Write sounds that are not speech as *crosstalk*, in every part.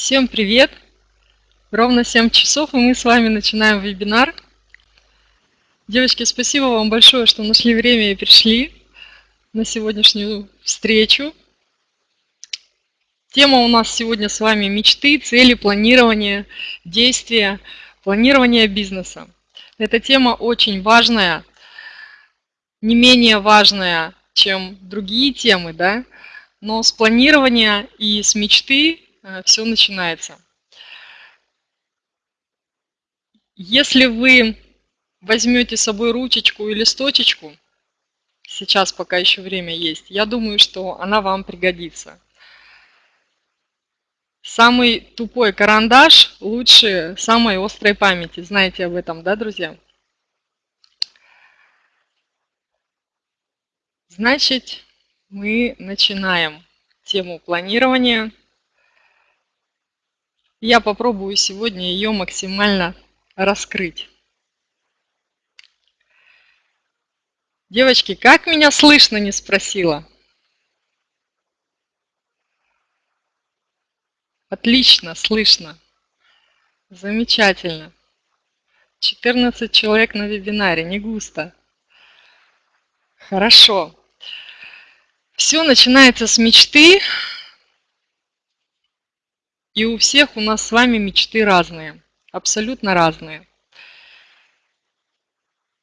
Всем привет! Ровно 7 часов, и мы с вами начинаем вебинар. Девочки, спасибо вам большое, что нашли время и пришли на сегодняшнюю встречу. Тема у нас сегодня с вами мечты, цели, планирование, действия, планирование бизнеса. Эта тема очень важная, не менее важная, чем другие темы, да? но с планирования и с мечты все начинается. Если вы возьмете с собой ручечку и листочечку, сейчас пока еще время есть, я думаю, что она вам пригодится. Самый тупой карандаш лучше самой острой памяти. Знаете об этом, да, друзья? Значит, мы начинаем тему планирования. Я попробую сегодня ее максимально раскрыть. Девочки, как меня слышно, не спросила? Отлично, слышно. Замечательно. 14 человек на вебинаре, не густо. Хорошо. Все начинается с мечты, и у всех у нас с вами мечты разные, абсолютно разные.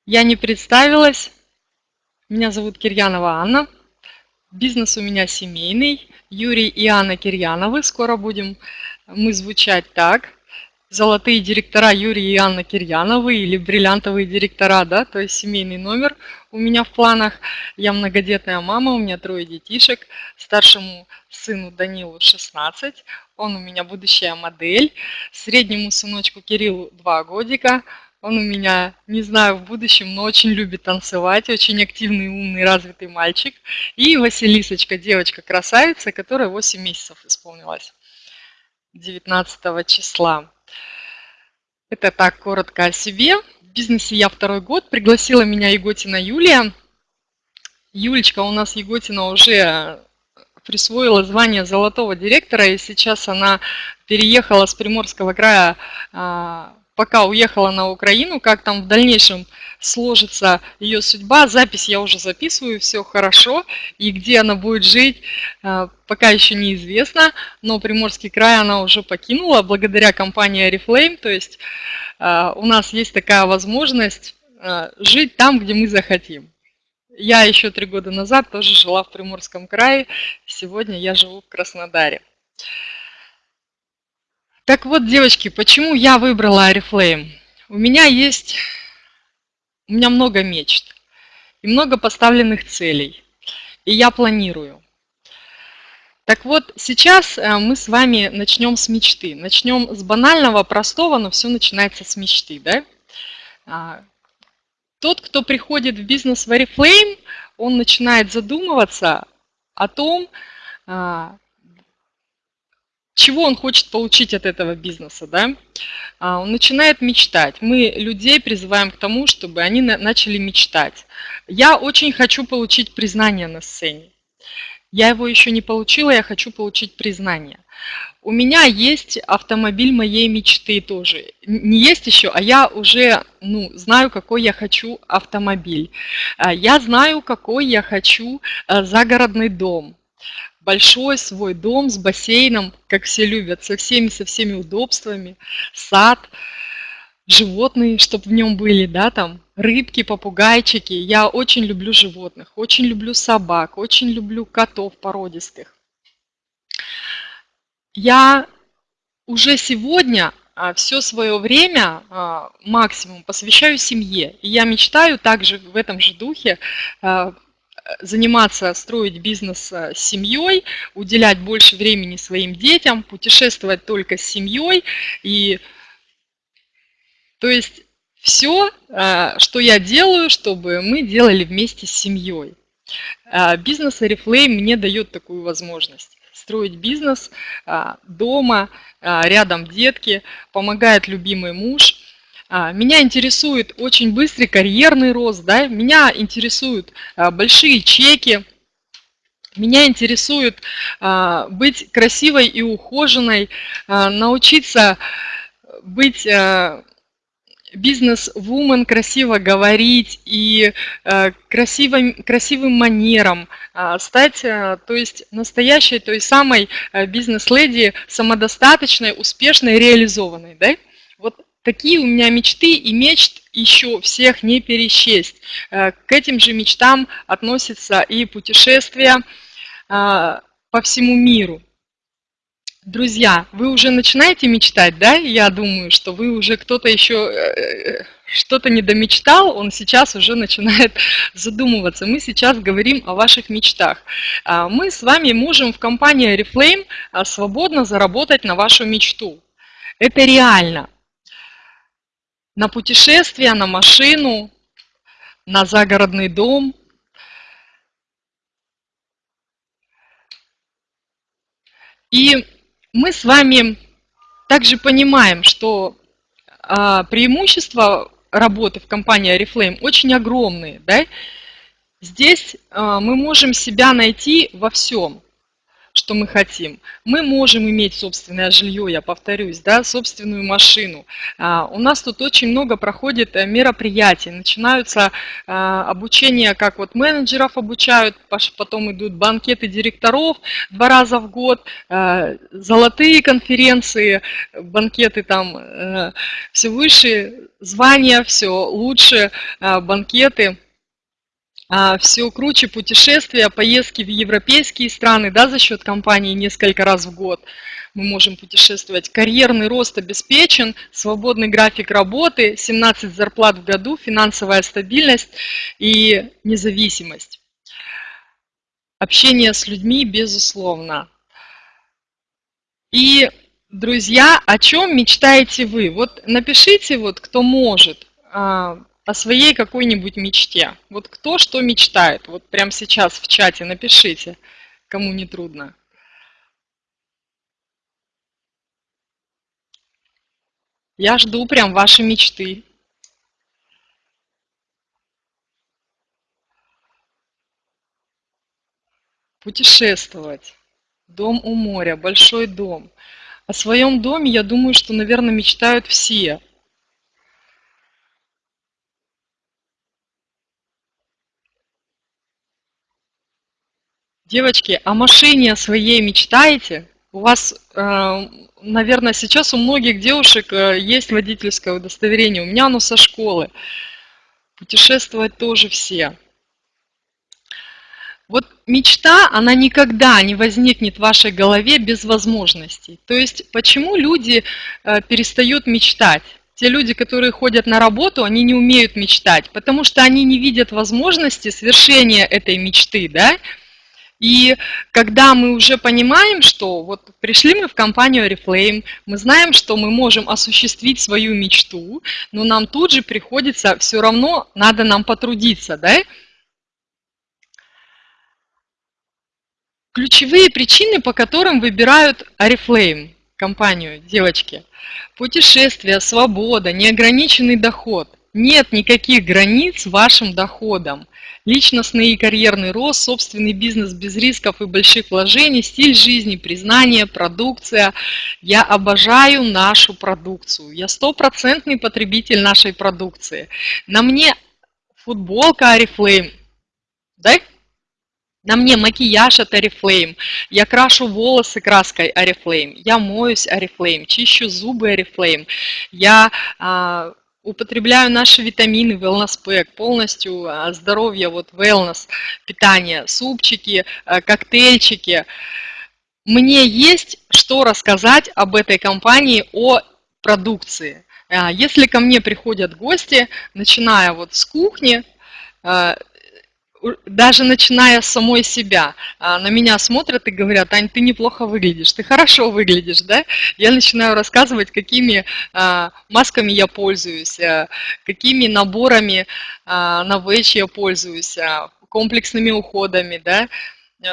Я не представилась. Меня зовут Кирьянова Анна. Бизнес у меня семейный. Юрий и Анна Кирьяновы. Скоро будем мы звучать так золотые директора Юрий и Анна Кирьяновы или бриллиантовые директора, да, то есть семейный номер у меня в планах. Я многодетная мама, у меня трое детишек, старшему сыну Данилу 16, он у меня будущая модель, среднему сыночку Кириллу 2 годика, он у меня, не знаю, в будущем, но очень любит танцевать, очень активный, умный, развитый мальчик. И Василисочка, девочка-красавица, которая 8 месяцев исполнилась 19 числа. Это так коротко о себе. В бизнесе я второй год. Пригласила меня Еготина Юлия. Юлечка у нас Еготина уже присвоила звание золотого директора, и сейчас она переехала с Приморского края а, пока уехала на Украину, как там в дальнейшем сложится ее судьба. Запись я уже записываю, все хорошо. И где она будет жить, э, пока еще неизвестно. Но Приморский край она уже покинула благодаря компании Oriflame. То есть э, у нас есть такая возможность э, жить там, где мы захотим. Я еще три года назад тоже жила в Приморском крае. Сегодня я живу в Краснодаре. Так вот, девочки, почему я выбрала Oriflame? У меня есть, у меня много мечт и много поставленных целей, и я планирую. Так вот, сейчас э, мы с вами начнем с мечты. Начнем с банального, простого, но все начинается с мечты. Да? А, тот, кто приходит в бизнес в Oriflame, он начинает задумываться о том, а, чего он хочет получить от этого бизнеса, да? А, он начинает мечтать. Мы людей призываем к тому, чтобы они начали мечтать. Я очень хочу получить признание на сцене. Я его еще не получила, я хочу получить признание. У меня есть автомобиль моей мечты тоже. Не есть еще, а я уже ну, знаю, какой я хочу автомобиль. А, я знаю, какой я хочу э, загородный дом большой свой дом с бассейном, как все любят, со всеми, со всеми удобствами, сад, животные, чтобы в нем были, да, там, рыбки, попугайчики. Я очень люблю животных, очень люблю собак, очень люблю котов породистых. Я уже сегодня а, все свое время а, максимум посвящаю семье. И я мечтаю также в этом же духе а, заниматься, строить бизнес э, с семьей, уделять больше времени своим детям, путешествовать только с семьей. И, то есть все, э, что я делаю, чтобы мы делали вместе с семьей. Э, бизнес Oriflame мне дает такую возможность строить бизнес дома, рядом детки, помогает любимый муж – меня интересует очень быстрый карьерный рост, да? меня интересуют а, большие чеки, Меня интересует а, быть красивой и ухоженной, а, научиться быть а, бизнес-вумен, красиво говорить и красивым, красивым манером стать, то есть настоящей, той самой бизнес-леди, самодостаточной, успешной, реализованной. Да? Такие у меня мечты и мечт еще всех не пересчесть. К этим же мечтам относятся и путешествия, а, по всему миру. Друзья, вы уже начинаете мечтать, да? Я думаю, что вы уже кто-то еще э, что-то не домечтал, он сейчас уже начинает *laughs* задумываться. Мы сейчас говорим о ваших мечтах. Мы с вами можем в компании Reflame свободно заработать на вашу мечту. Это реально. На путешествие, на машину, на загородный дом – И мы с вами также понимаем, что а, преимущества работы в компании Oriflame очень огромные. Да? Здесь а, мы можем себя найти во всем что мы хотим. Мы можем иметь собственное жилье, я повторюсь, да, собственную машину. А, у нас тут очень много проходит э, мероприятий, начинаются а, обучения, как вот менеджеров обучают, потом идут банкеты директоров два раза в год, а, золотые конференции, банкеты там э, все выше, звания все лучше, банкеты а, все круче путешествия, поездки в европейские страны, да, за счет компании несколько раз в год мы можем путешествовать. Карьерный рост обеспечен, свободный график работы, 17 зарплат в году, финансовая стабильность и независимость. Общение с людьми, безусловно. И, друзья, о чем мечтаете вы? Вот напишите, вот, кто может, а, о своей какой-нибудь мечте. Вот кто что мечтает? Вот прямо сейчас в чате напишите, кому не трудно. Я жду прям ваши мечты. Путешествовать. Дом у моря, большой дом. О своем доме, я думаю, что, наверное, мечтают все. Девочки, о машине своей мечтаете? У вас, э, наверное, сейчас у многих девушек э, есть водительское удостоверение. У меня оно со школы. Путешествовать тоже все. Вот мечта, она никогда не возникнет в вашей голове без возможностей. То есть почему люди э, перестают мечтать? Те люди, которые ходят на работу, они не умеют мечтать, потому что они не видят возможности свершения этой мечты, да? И когда мы уже понимаем, что вот пришли мы в компанию Reflame, мы знаем, что мы можем осуществить свою мечту, но нам тут же приходится, все равно надо нам потрудиться, да? Ключевые причины, по которым выбирают Oriflame, компанию, девочки. Путешествие, свобода, неограниченный доход. Нет никаких границ вашим доходам. Личностный и карьерный рост, собственный бизнес без рисков и больших вложений, стиль жизни, признание, продукция. Я обожаю нашу продукцию. Я стопроцентный потребитель нашей продукции. На мне футболка Арифлейм. Да? На мне макияж от Oriflame, я крашу волосы краской Oriflame, я моюсь Oriflame, чищу зубы Oriflame, я а, употребляю наши витамины Wellness Pack, полностью а, здоровье, вот wellness, питание, супчики, а, коктейльчики. Мне есть что рассказать об этой компании, о продукции. А, если ко мне приходят гости, начиная вот с кухни, даже начиная с самой себя, а, на меня смотрят и говорят, Ань, ты неплохо выглядишь, ты хорошо выглядишь, да? Я начинаю рассказывать, какими а, масками я пользуюсь, а, какими наборами на ВЭЧ я пользуюсь, комплексными уходами, да?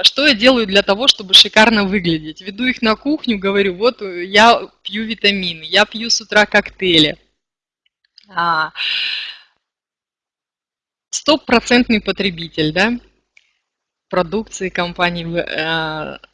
Что я делаю для того, чтобы шикарно выглядеть? Веду их на кухню, говорю, вот я пью витамины, я пью с утра коктейли стопроцентный потребитель, да? продукции компании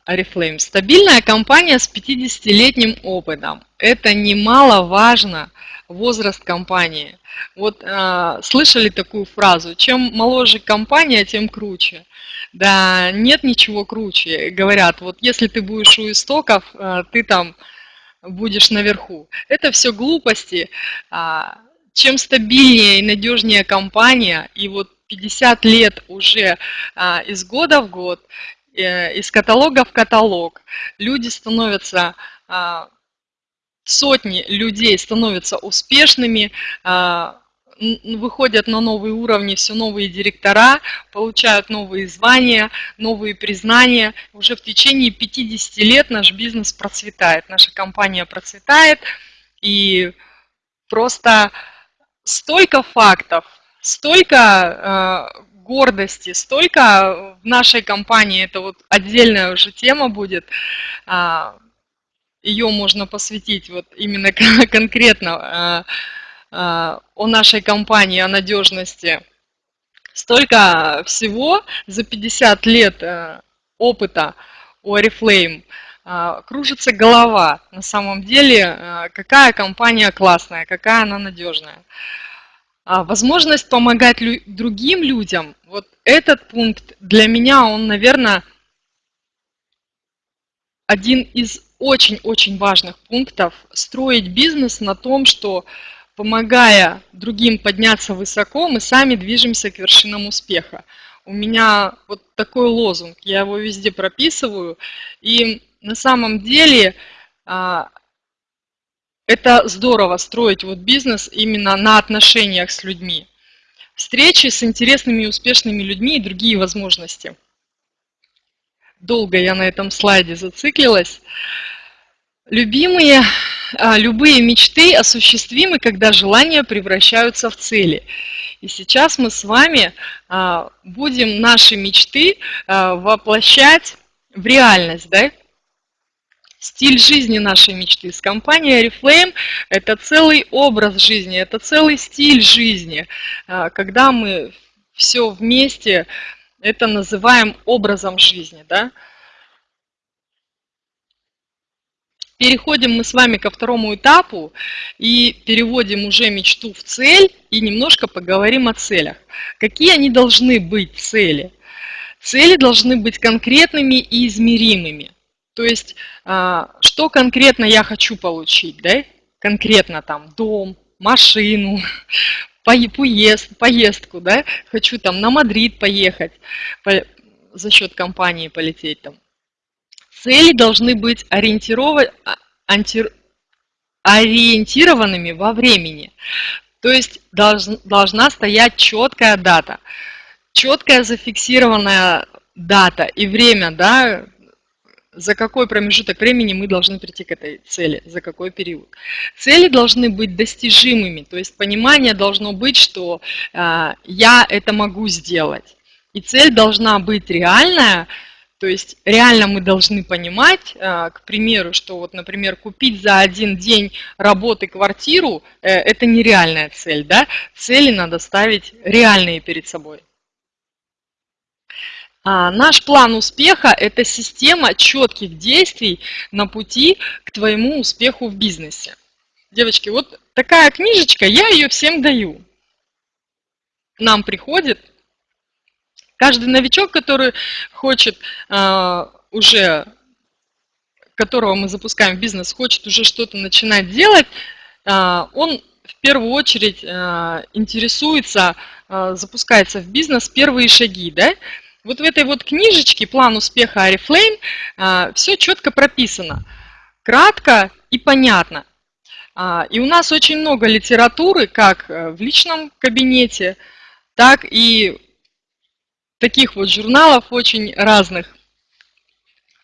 Oriflame. Стабильная компания с 50-летним опытом. Это немаловажно возраст компании. Вот э, слышали такую фразу, чем моложе компания, тем круче. Да, нет ничего круче. Говорят, вот если ты будешь у истоков, э, ты там будешь наверху. Это все глупости. Э, чем стабильнее и надежнее компания, и вот 50 лет уже э, из года в год, э, из каталога в каталог, люди становятся сотни людей становятся успешными, а, выходят на новые уровни, все новые директора, получают новые звания, новые признания. Уже в течение 50 лет наш бизнес процветает, наша компания процветает. И просто столько фактов, столько э, гордости, столько в нашей компании, это вот отдельная уже тема будет, э, ее можно посвятить вот именно *laughs* конкретно а, а, о нашей компании, о надежности. Столько всего за 50 лет э, опыта у Oriflame а, кружится голова. На самом деле, какая компания классная, какая она надежная. Возможность помогать другим людям, вот этот пункт для меня, он, наверное, один из очень-очень важных пунктов – строить бизнес на том, что помогая другим подняться высоко, мы сами движемся к вершинам успеха. У меня вот такой лозунг, я его везде прописываю. И на самом деле а, это здорово строить вот бизнес именно на отношениях с людьми. Встречи с интересными и успешными людьми и другие возможности – долго я на этом слайде зациклилась. Любимые, а, любые мечты осуществимы, когда желания превращаются в цели. И сейчас мы с вами а, будем наши мечты воплощать в реальность, да? Стиль жизни нашей мечты. С компанией Oriflame это целый образ жизни, это целый стиль жизни, когда мы все вместе это называем образом жизни. Да? Переходим мы с вами ко второму этапу и переводим уже мечту в цель и немножко поговорим о целях. Какие они должны быть цели? Цели должны быть конкретными и измеримыми. То есть, а, что конкретно я хочу получить, да? Конкретно там дом, машину, *laughs* поезд, поездку, да, хочу там на Мадрид поехать, по, за счет компании полететь там. Цели должны быть ориентированы, ориентированными во времени. То есть долж, должна стоять четкая дата, четкая зафиксированная дата и время, да, за какой промежуток времени мы должны прийти к этой цели, за какой период. Цели должны быть достижимыми, то есть понимание должно быть, что э, я это могу сделать. И цель должна быть реальная, то есть реально мы должны понимать, э, к примеру, что вот, например, купить за один день работы квартиру э, – это нереальная цель, да? Цели надо ставить реальные перед собой. А, наш план успеха – это система четких действий на пути к твоему успеху в бизнесе. Девочки, вот такая книжечка, я ее всем даю. Нам приходит каждый новичок, который хочет э, уже, которого мы запускаем в бизнес, хочет уже что-то начинать делать, э, он в первую очередь э, интересуется, э, запускается в бизнес первые шаги, да, вот в этой вот книжечке «План успеха Арифлейм» а, все четко прописано, кратко и понятно. А, и у нас очень много литературы, как э, в личном кабинете, так и таких вот журналов очень разных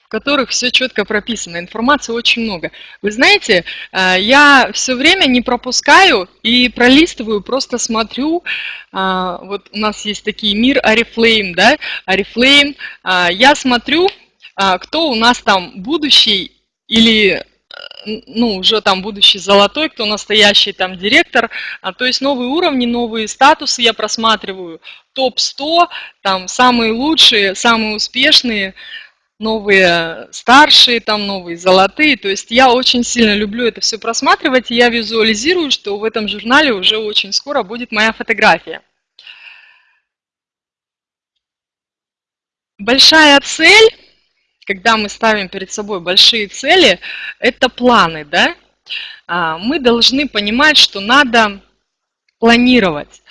в которых все четко прописано, информации очень много. Вы знаете, э, я все время не пропускаю и пролистываю, просто смотрю, э, вот у нас есть такие мир Арифлейм, да, Арифлейм, э, я смотрю, кто у нас там будущий или ну, уже там будущий золотой, кто настоящий там директор. А, то есть новые уровни, новые статусы я просматриваю. Топ-100, там самые лучшие, самые успешные, новые старшие, там новые золотые. То есть я очень сильно люблю это все просматривать, и я визуализирую, что в этом журнале уже очень скоро будет моя фотография. Большая цель когда мы ставим перед собой большие цели, это планы, да? А, мы должны понимать, что надо планировать.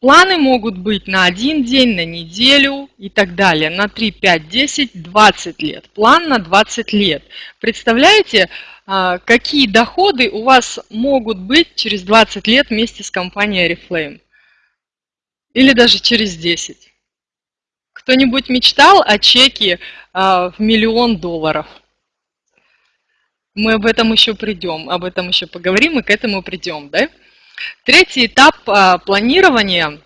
Планы могут быть на один день, на неделю и так далее, на 3, 5, 10, 20 лет. План на 20 лет. Представляете, а, какие доходы у вас могут быть через 20 лет вместе с компанией Oriflame? Или даже через 10? Кто-нибудь мечтал о чеке а, в миллион долларов? Мы об этом еще придем, об этом еще поговорим и к этому придем. Да? Третий этап а, планирования.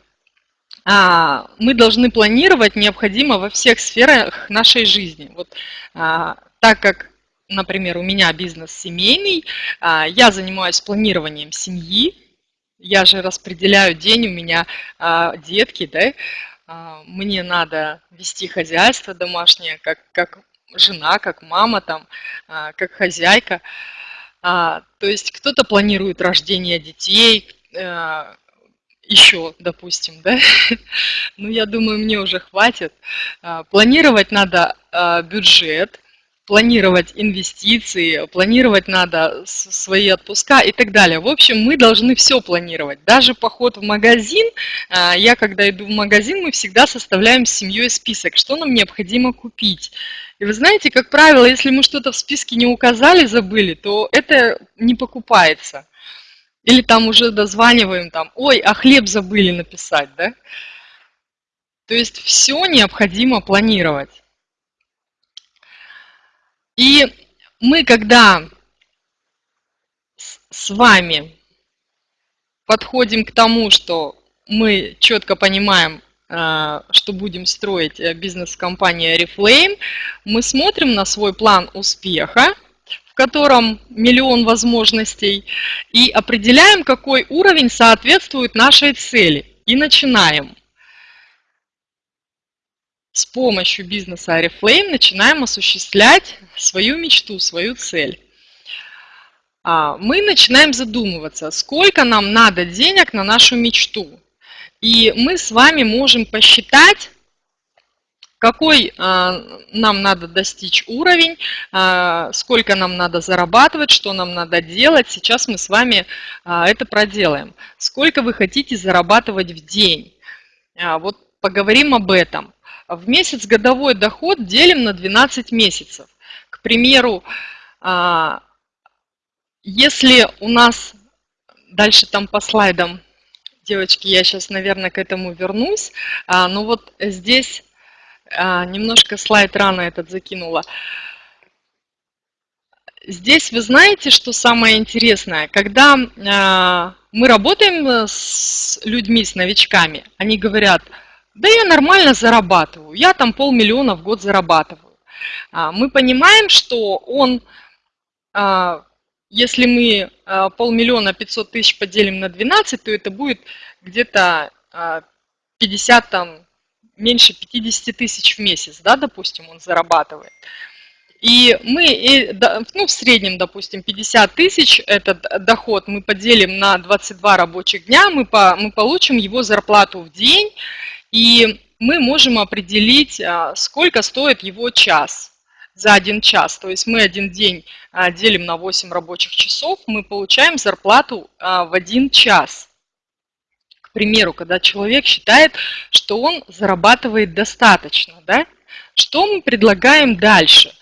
А, мы должны планировать необходимо во всех сферах нашей жизни. Вот, так как, например, у меня бизнес семейный, я занимаюсь планированием семьи, я же распределяю день, у меня детки, да, а, мне надо вести хозяйство домашнее, как, как жена, как мама, там, а, как хозяйка. А, то есть кто-то планирует рождение детей, еще, допустим, да? *laughs* Ну, я думаю, мне уже хватит. Планировать надо бюджет, планировать инвестиции, планировать надо свои отпуска и так далее. В общем, мы должны все планировать. Даже поход в магазин, а, я когда иду в магазин, мы всегда составляем с семьей список, что нам необходимо купить. И вы знаете, как правило, если мы что-то в списке не указали, забыли, то это не покупается. Или там уже дозваниваем, там, ой, а хлеб забыли написать, да? То есть все необходимо планировать. И мы, когда с вами подходим к тому, что мы четко понимаем, э, что будем строить э, бизнес-компания Reflame, мы смотрим на свой план успеха, в котором миллион возможностей, и определяем, какой уровень соответствует нашей цели. И начинаем с помощью бизнеса Oriflame начинаем осуществлять свою мечту, свою цель. А, мы начинаем задумываться, сколько нам надо денег на нашу мечту. И мы с вами можем посчитать, какой а, нам надо достичь уровень, а, сколько нам надо зарабатывать, что нам надо делать. Сейчас мы с вами это проделаем. Сколько вы хотите зарабатывать в день? Вот поговорим об этом. В месяц годовой доход делим на 12 месяцев. К примеру, а, если у нас, дальше там по слайдам, девочки, я сейчас, наверное, к этому вернусь, а, но вот здесь а, немножко слайд рано этот закинула. Здесь вы знаете, что самое интересное? Когда мы работаем с людьми, с новичками, они говорят – да я нормально зарабатываю, я там полмиллиона в год зарабатываю. А, мы понимаем, что он, а, если мы а, полмиллиона 500 тысяч поделим на 12, то это будет где-то 50, там, меньше 50 тысяч в месяц, да, допустим, он зарабатывает. И мы, ну, в среднем, допустим, 50 тысяч этот доход мы поделим на 22 рабочих дня, мы, по, мы получим его зарплату в день, и мы можем определить, а, сколько стоит его час за один час. То есть мы один день а, делим на 8 рабочих часов, мы получаем зарплату а, в один час. К примеру, когда человек считает, что он зарабатывает достаточно, да? что мы предлагаем дальше?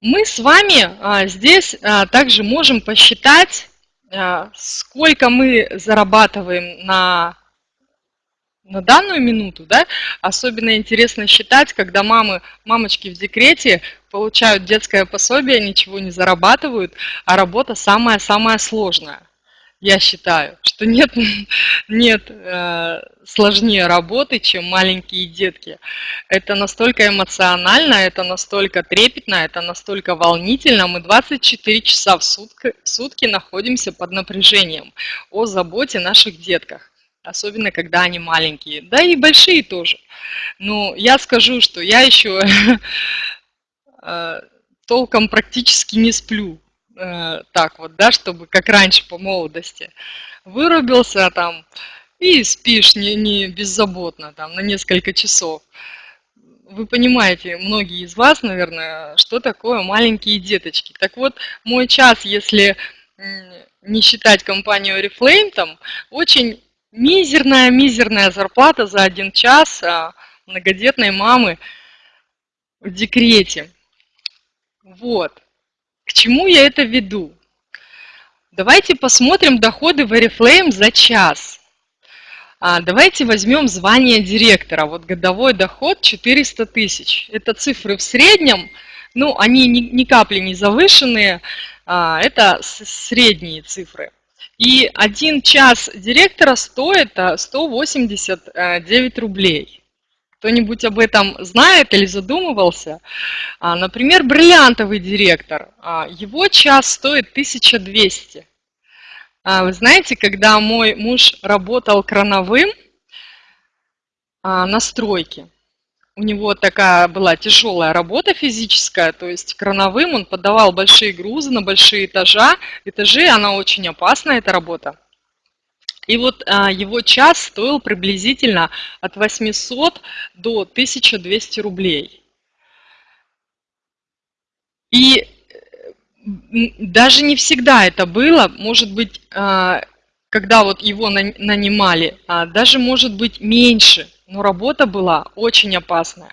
Мы с вами здесь также можем посчитать, сколько мы зарабатываем на на данную минуту, да, особенно интересно считать, когда мамы, мамочки в декрете получают детское пособие, ничего не зарабатывают, а работа самая-самая сложная. Я считаю, что нет, *laughs* нет э, сложнее работы, чем маленькие детки. Это настолько эмоционально, это настолько трепетно, это настолько волнительно. Мы 24 часа в сутки, в сутки находимся под напряжением о заботе наших детках. Особенно, когда они маленькие. Да и большие тоже. Но я скажу, что я еще *laughs* э, толком практически не сплю э, так вот, да, чтобы как раньше по молодости. Вырубился там и спишь не, не беззаботно там на несколько часов. Вы понимаете, многие из вас, наверное, что такое маленькие деточки. Так вот, мой час, если не считать компанию Oriflame, там очень мизерная-мизерная зарплата за один час а многодетной мамы в декрете. Вот. К чему я это веду? Давайте посмотрим доходы в Oriflame за час. А, давайте возьмем звание директора. Вот годовой доход 400 тысяч. Это цифры в среднем, ну, они ни, ни капли не завышенные, а, это средние цифры. И один час директора стоит 189 а, рублей. Кто-нибудь об этом знает или задумывался? А, например, бриллиантовый директор. А, его час стоит 1200. А, вы знаете, когда мой муж работал крановым на стройке, у него такая была тяжелая работа физическая, то есть крановым он подавал большие грузы на большие этажа. Этажи, она очень опасная, эта работа. И вот а, его час стоил приблизительно от 800 до 1200 рублей. И даже не всегда это было, может быть, а, когда вот его нанимали, а, даже может быть меньше, но работа была очень опасная.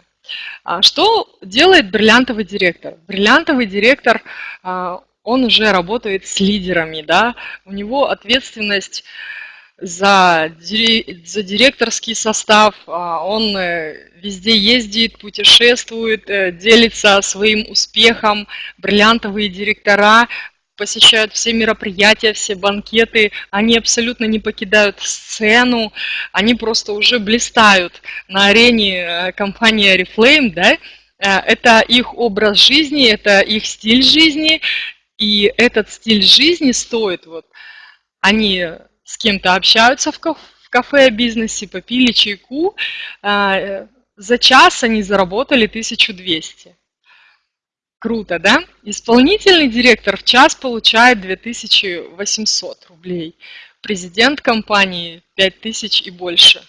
Что делает бриллиантовый директор? Бриллиантовый директор, он уже работает с лидерами, да, у него ответственность за, за директорский состав, а, он э, везде ездит, путешествует, э, делится своим успехом, бриллиантовые директора посещают все мероприятия, все банкеты, они абсолютно не покидают сцену, они просто уже блистают на арене э, компании Oriflame, да, это их образ жизни, это их стиль жизни, и этот стиль жизни стоит, вот, они с кем-то общаются в кафе о бизнесе, попили чайку, а, за час они заработали 1200. Круто, да? Исполнительный директор в час получает 2800 рублей. Президент компании 5000 и больше.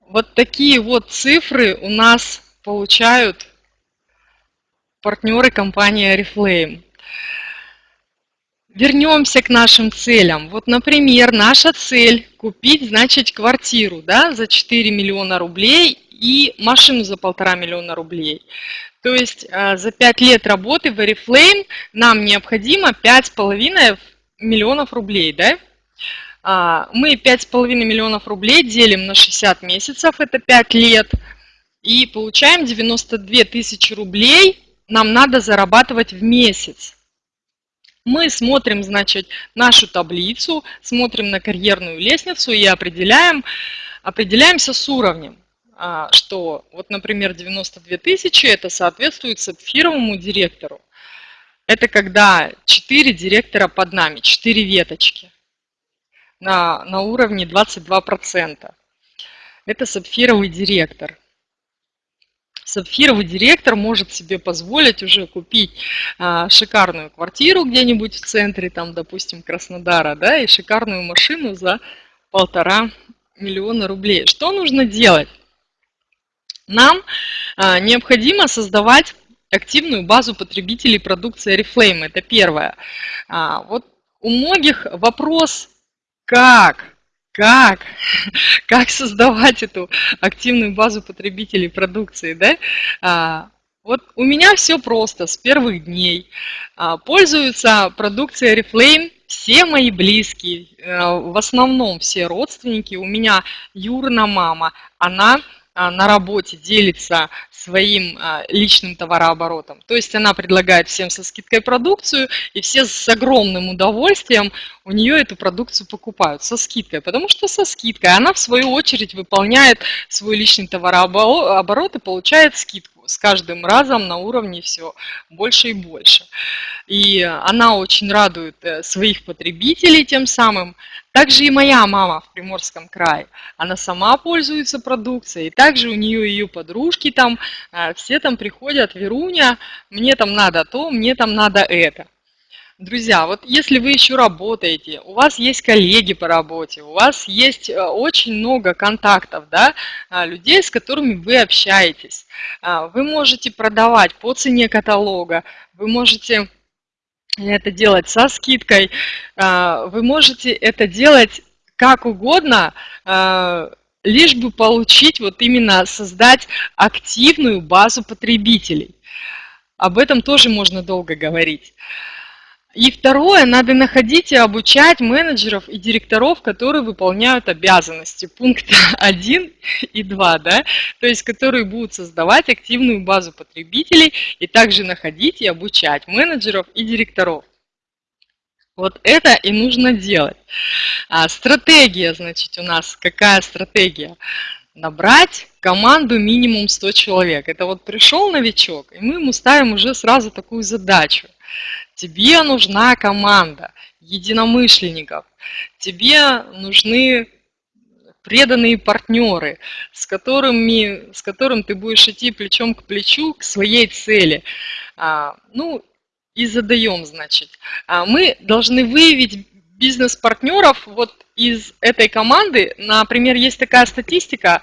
Вот такие вот цифры у нас получают партнеры компании Oriflame. Вернемся к нашим целям. Вот, например, наша цель купить, значит, квартиру да, за 4 миллиона рублей и машину за полтора миллиона рублей. То есть а, за 5 лет работы в Oriflame нам необходимо 5,5 миллионов рублей. Да? А, мы 5,5 миллионов рублей делим на 60 месяцев, это 5 лет, и получаем 92 тысячи рублей нам надо зарабатывать в месяц. Мы смотрим, значит, нашу таблицу, смотрим на карьерную лестницу и определяем, определяемся с уровнем что вот, например, 92 тысячи, это соответствует сапфировому директору. Это когда 4 директора под нами, 4 веточки на, на уровне 22%. Это сапфировый директор сапфировый директор может себе позволить уже купить а, шикарную квартиру где-нибудь в центре, там, допустим, Краснодара, да, и шикарную машину за полтора миллиона рублей. Что нужно делать? Нам а, необходимо создавать активную базу потребителей продукции Oriflame. Это первое. А, вот у многих вопрос, как как, *laughs* как создавать эту активную базу потребителей продукции, да? А, вот у меня все просто с первых дней. Пользуются продукцией Oriflame все мои близкие, а, в основном все родственники. У меня Юрна мама, она на работе делится своим а, личным товарооборотом. То есть она предлагает всем со скидкой продукцию, и все с огромным удовольствием у нее эту продукцию покупают со скидкой, потому что со скидкой она в свою очередь выполняет свой личный товарооборот и получает скидку с каждым разом на уровне все больше и больше. И она очень радует э, своих потребителей тем самым. Также и моя мама в Приморском крае. Она сама пользуется продукцией. И также у нее ее подружки там, э, все там приходят, Веруня, мне там надо то, мне там надо это. Друзья, вот если вы еще работаете, у вас есть коллеги по работе, у вас есть э, очень много контактов, да, а, людей, с которыми вы общаетесь, вы можете продавать по цене каталога, вы можете это делать со скидкой, а, вы можете это делать как угодно, лишь бы получить, вот именно создать активную базу потребителей. Об этом тоже можно долго говорить. И второе, надо находить и обучать менеджеров и директоров, которые выполняют обязанности. Пункт *laughs* 1 и 2, да? то есть которые будут создавать активную базу потребителей и также находить и обучать менеджеров и директоров. Вот это и нужно делать. А стратегия, значит, у нас какая стратегия? Набрать команду минимум 100 человек. Это вот пришел новичок, и мы ему ставим уже сразу такую задачу. Тебе нужна команда единомышленников, тебе нужны преданные партнеры, с, которыми, с которым ты будешь идти плечом к плечу к своей цели. А, ну, и задаем, значит. А мы должны выявить бизнес-партнеров вот из этой команды. Например, есть такая статистика,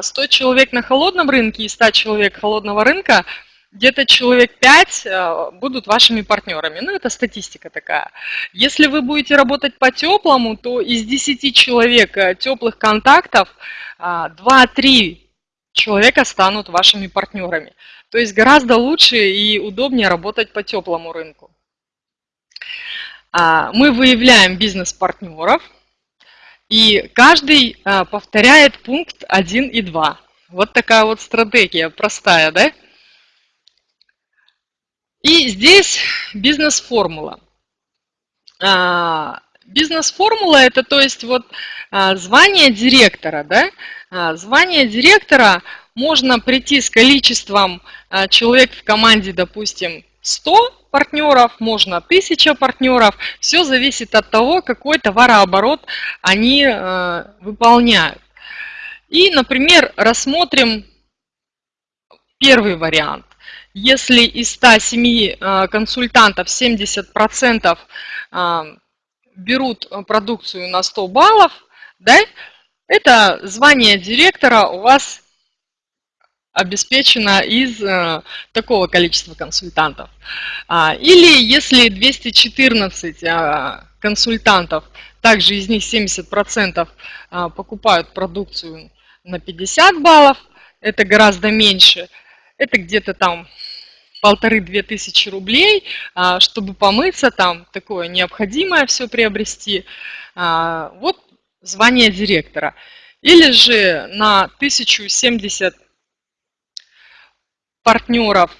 100 а, человек на холодном рынке и 100 человек холодного рынка – где-то человек 5 э, будут вашими партнерами. Ну, это статистика такая. Если вы будете работать по теплому, то из 10 человек э, теплых контактов 2-3 э, человека станут вашими партнерами. То есть гораздо лучше и удобнее работать по теплому рынку. А, мы выявляем бизнес-партнеров, и каждый повторяет пункт 1 и 2. Вот такая вот стратегия простая, да? И здесь бизнес-формула. А, бизнес-формула это то есть вот а, звание директора. Да? А, звание директора можно прийти с количеством человек в команде, допустим, 100 партнеров, можно 1000 партнеров. Все зависит от того, какой товарооборот они выполняют. И, например, рассмотрим первый вариант. Если из 107 э, консультантов 70% э, берут продукцию на 100 баллов, да, это звание директора у вас обеспечено из э, такого количества консультантов. А, или если 214 консультантов, также из них 70% покупают продукцию на 50 баллов, это гораздо меньше, это где-то там полторы-две тысячи рублей, а, чтобы помыться там, такое необходимое все приобрести. А, вот звание директора. Или же на 1070 партнеров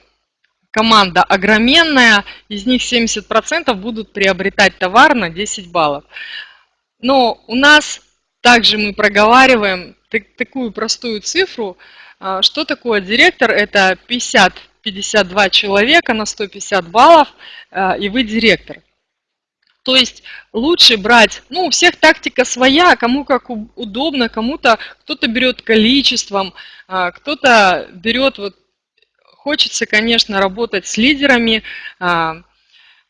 команда огроменная, из них 70% будут приобретать товар на 10 баллов. Но у нас также мы проговариваем такую простую цифру, что такое директор? Это 50 52 человека на 150 баллов, э, и вы директор. То есть лучше брать, ну, у всех тактика своя, кому как удобно, кому-то кто-то берет количеством, а, кто-то берет, вот, хочется, конечно, работать с лидерами, а,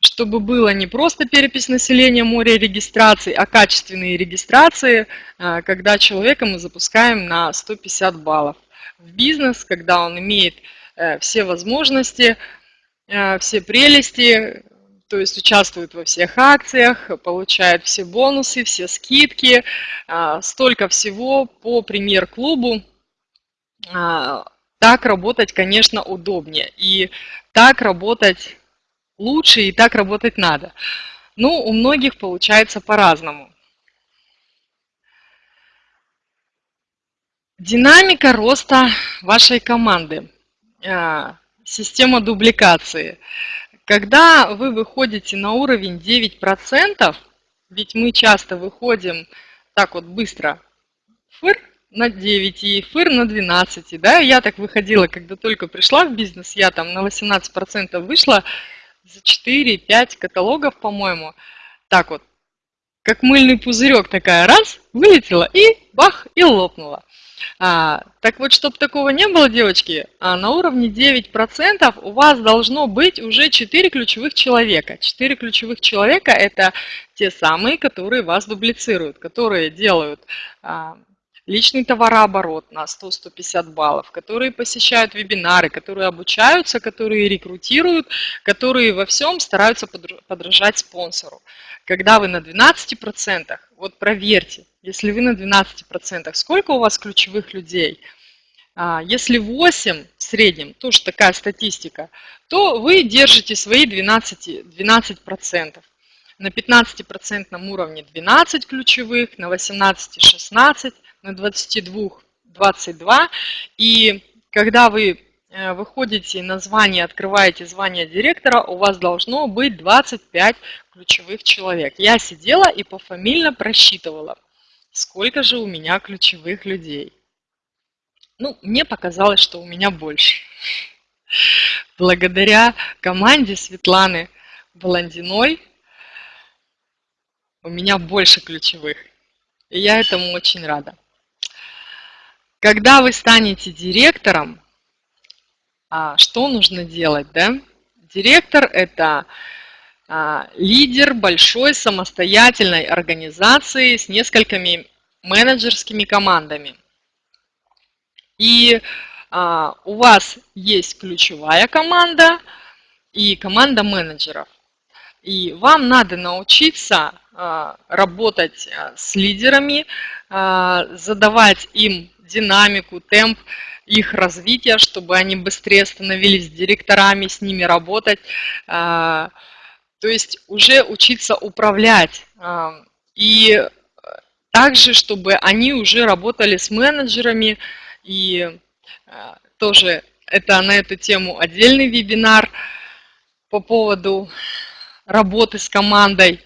чтобы было не просто перепись населения, море регистраций, а качественные регистрации, а, когда человека мы запускаем на 150 баллов. В бизнес, когда он имеет Э, все возможности, э, все прелести, то есть участвует во всех акциях, получает все бонусы, все скидки, э, столько всего по премьер-клубу. Так работать, конечно, удобнее. И так работать лучше, и так работать надо. Ну, у многих получается по-разному. Динамика роста вашей команды. А, система дубликации. Когда вы выходите на уровень 9%, ведь мы часто выходим так вот быстро, фыр на 9 и фыр на 12, да, я так выходила, когда только пришла в бизнес, я там на 18% вышла за 4-5 каталогов, по-моему, так вот, как мыльный пузырек такая, раз, вылетела и бах, и лопнула. А, так вот, чтобы такого не было, девочки, а на уровне 9% у вас должно быть уже 4 ключевых человека. 4 ключевых человека – это те самые, которые вас дублицируют, которые делают а, личный товарооборот на 100-150 баллов, которые посещают вебинары, которые обучаются, которые рекрутируют, которые во всем стараются подражать спонсору. Когда вы на 12%, вот проверьте, если вы на 12%, сколько у вас ключевых людей? А, если 8 в среднем, тоже такая статистика, то вы держите свои 12%. 12%. На 15% уровне 12 ключевых, на 18 16, на 22 22. И когда вы э, выходите на звание, открываете звание директора, у вас должно быть 25 ключевых человек. Я сидела и пофамильно просчитывала, сколько же у меня ключевых людей. Ну, мне показалось, что у меня больше. Благодаря команде Светланы Баландиной у меня больше ключевых. И я этому очень рада. Когда вы станете директором, а, что нужно делать? Да? Директор – это а, лидер большой самостоятельной организации с несколькими менеджерскими командами. И а, у вас есть ключевая команда и команда менеджеров. И вам надо научиться работать с лидерами, задавать им динамику, темп их развития, чтобы они быстрее становились директорами, с ними работать. То есть уже учиться управлять. И также, чтобы они уже работали с менеджерами. И а, тоже это на эту тему отдельный вебинар по поводу работы с командой.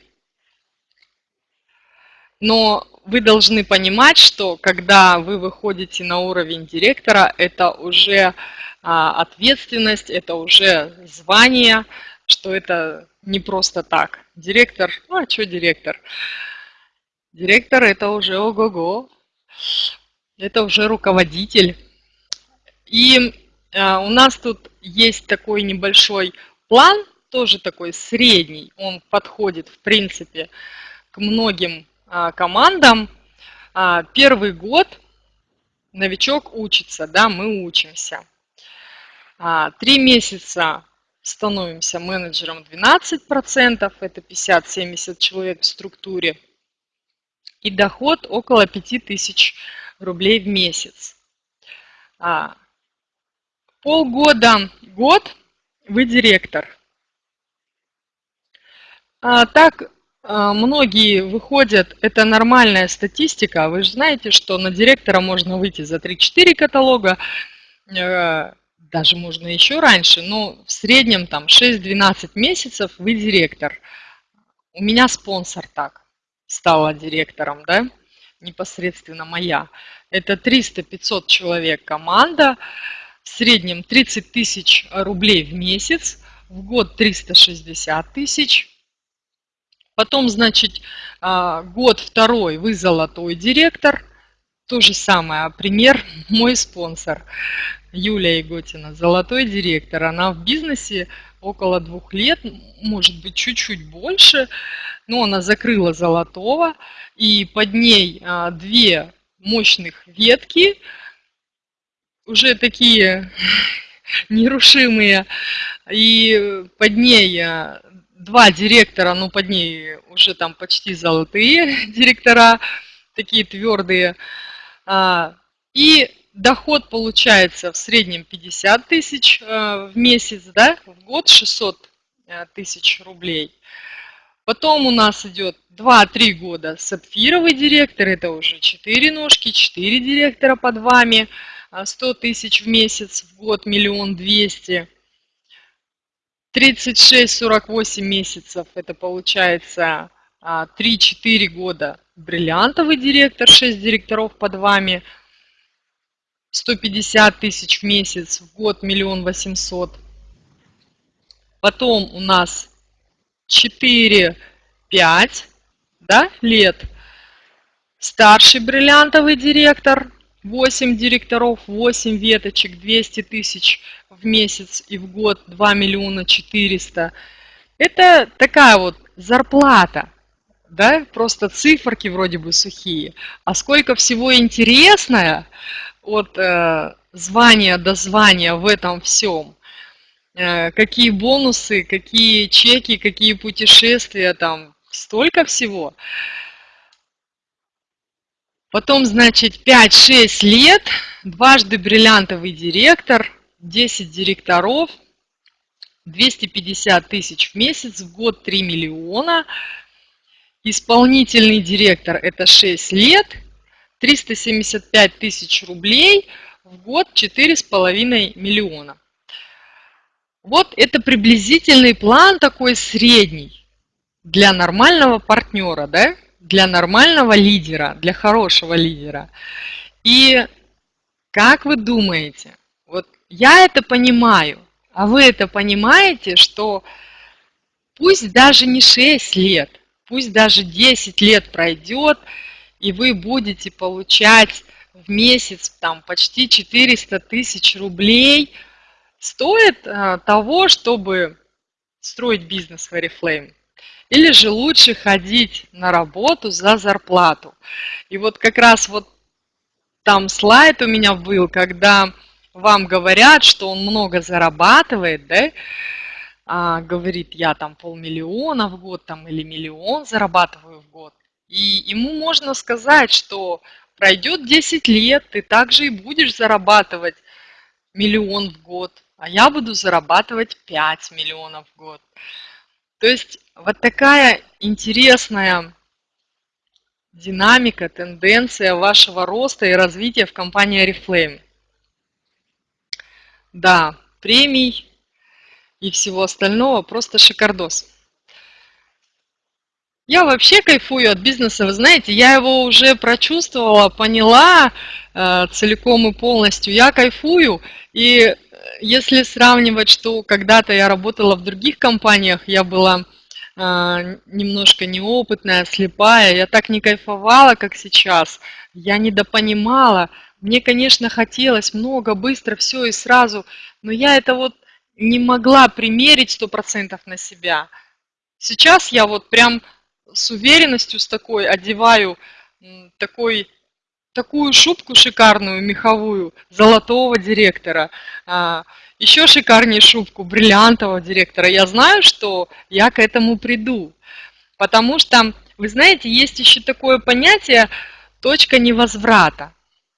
Но вы должны понимать, что когда вы выходите на уровень директора, это уже а, ответственность, это уже звание, что это не просто так. Директор, ну а что директор? Директор это уже ого-го, это уже руководитель. И э, у нас тут есть такой небольшой план, тоже такой средний, он подходит в принципе к многим командам. Э, первый год новичок учится, да, мы учимся. Три месяца становимся менеджером 12%, это 50-70 человек в структуре, и доход около 5000 рублей в месяц. А, полгода, год вы директор. А, так а, многие выходят, это нормальная статистика, вы же знаете, что на директора можно выйти за 3-4 каталога, э, даже можно еще раньше, но в среднем там 6-12 месяцев вы директор. У меня спонсор так стала директором, да, непосредственно моя. Это 300-500 человек команда, в среднем 30 тысяч рублей в месяц, в год 360 тысяч. Потом, значит, а, год второй вы золотой директор. То же самое, пример *laughs* мой спонсор. Юлия Иготина, золотой директор. Она в бизнесе около двух лет, может быть, чуть-чуть больше, но она закрыла золотого, и под ней а, две мощных ветки, уже такие *laughs* нерушимые, и под ней а, два директора, ну под ней уже там почти золотые *laughs* директора, такие твердые, а, и доход получается в среднем 50 тысяч э, в месяц, да, в год 600 э, тысяч рублей. Потом у нас идет 2-3 года сапфировый директор, это уже 4 ножки, 4 директора под вами, 100 тысяч в месяц, в год миллион двести. 36-48 месяцев, это получается 3-4 а, года бриллиантовый директор, 6 директоров под вами, 150 тысяч в месяц, в год миллион восемьсот. Потом у нас 4-5 да, лет. Старший бриллиантовый директор, 8 директоров, 8 веточек, 200 тысяч в месяц и в год 2 миллиона 400. Это такая вот зарплата, да, просто циферки вроде бы сухие. А сколько всего интересное от э, звания до звания в этом всем. Э, какие бонусы, какие чеки, какие путешествия там, столько всего. Потом, значит, 5-6 лет, дважды бриллиантовый директор, 10 директоров, 250 тысяч в месяц, в год 3 миллиона. Исполнительный директор – это 6 лет, 375 тысяч рублей, в год 4,5 миллиона. Вот это приблизительный план такой средний для нормального партнера, да? Для нормального лидера, для хорошего лидера. И как вы думаете, вот я это понимаю, а вы это понимаете, что пусть даже не 6 лет, пусть даже 10 лет пройдет, и вы будете получать в месяц там почти 400 тысяч рублей – стоит а, того, чтобы строить бизнес в Oriflame? Или же лучше ходить на работу за зарплату? И вот как раз вот там слайд у меня был, когда вам говорят, что он много зарабатывает, да, а, говорит, я там полмиллиона в год там, или миллион зарабатываю в год. И ему можно сказать, что пройдет 10 лет, ты также и будешь зарабатывать миллион в год а я буду зарабатывать 5 миллионов в год. То есть вот такая интересная динамика, тенденция вашего роста и развития в компании Oriflame. Да, премий и всего остального просто шикардос. Я вообще кайфую от бизнеса, вы знаете, я его уже прочувствовала, поняла э, целиком и полностью. Я кайфую, и если сравнивать, что когда-то я работала в других компаниях, я была э, немножко неопытная, слепая, я так не кайфовала, как сейчас, я недопонимала. Мне, конечно, хотелось много, быстро, все и сразу, но я это вот не могла примерить сто процентов на себя. Сейчас я вот прям с уверенностью с такой одеваю такой такую шубку шикарную, меховую, золотого директора, а, еще шикарнее шубку бриллиантового директора. Я знаю, что я к этому приду. Потому что, вы знаете, есть еще такое понятие точка невозврата.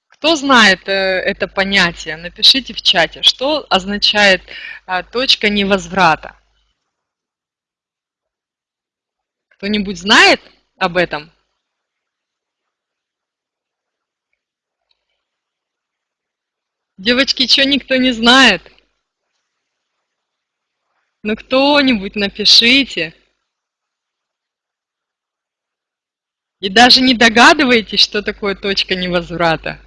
Кто знает э, это понятие, напишите в чате, что означает а, точка невозврата. Кто-нибудь знает об этом? Девочки, что никто не знает? Ну кто-нибудь напишите. И даже не догадываетесь, что такое точка невозврата.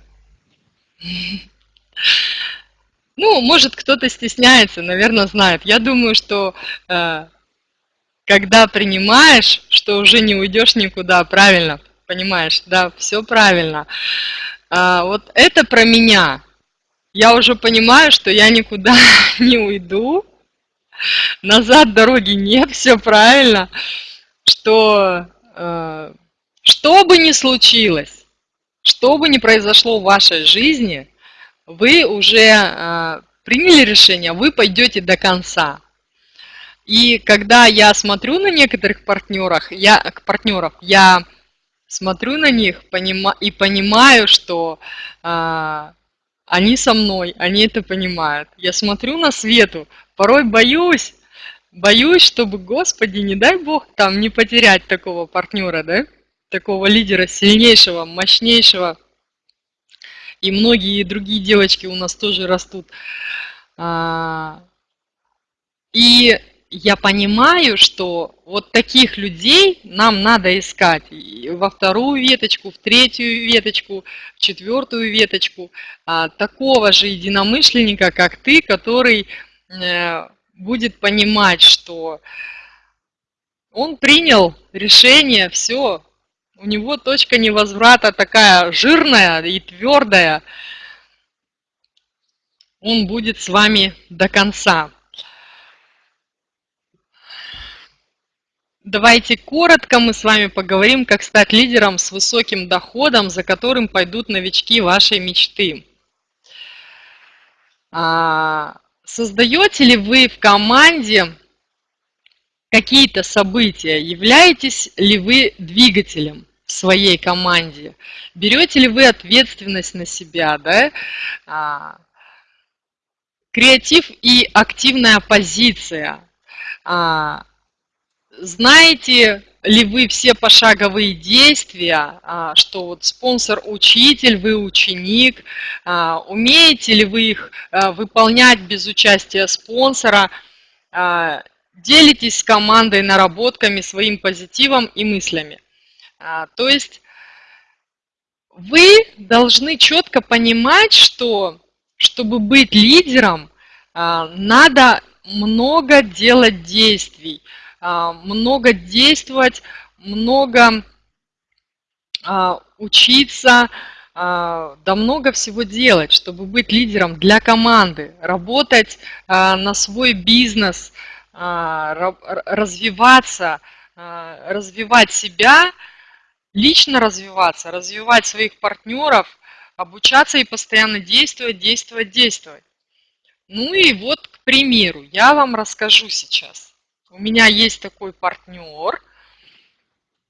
Ну, может, кто-то стесняется, наверное, знает. Я думаю, что э, когда принимаешь, что уже не уйдешь никуда, правильно, понимаешь, да, все правильно. А, вот это про меня я уже понимаю, что я никуда *laughs* не уйду, назад дороги нет, все правильно, что э, что бы ни случилось, что бы ни произошло в вашей жизни, вы уже э, приняли решение, вы пойдете до конца. И когда я смотрю на некоторых партнеров, я, партнеров, я смотрю на них понима, и понимаю, что э, они со мной, они это понимают. Я смотрю на Свету, порой боюсь, боюсь, чтобы, Господи, не дай Бог, там не потерять такого партнера, да? Такого лидера сильнейшего, мощнейшего. И многие другие девочки у нас тоже растут. А, и я понимаю, что вот таких людей нам надо искать во вторую веточку, в третью веточку, в четвертую веточку, а, такого же единомышленника, как ты, который будет понимать, что он принял решение, все, у него точка невозврата такая жирная и твердая, он будет с вами до конца. Давайте коротко мы с вами поговорим, как стать лидером с высоким доходом, за которым пойдут новички вашей мечты. Создаете ли вы в команде какие-то события? Являетесь ли вы двигателем в своей команде? Берете ли вы ответственность на себя? Да? А, креатив и активная позиция а, – знаете ли вы все пошаговые действия, а, что вот спонсор-учитель, вы ученик, а, умеете ли вы их а, выполнять без участия спонсора, делитесь с командой наработками, своим позитивом и мыслями. То есть вы должны четко понимать, что чтобы быть лидером, надо много делать действий, много действовать, много а, учиться, а, да много всего делать, чтобы быть лидером для команды, работать на свой бизнес, развиваться, развивать себя, лично развиваться, развивать своих партнеров, обучаться и постоянно действовать, действовать, действовать. Ну и вот, к примеру, я вам расскажу сейчас. У меня есть такой партнер,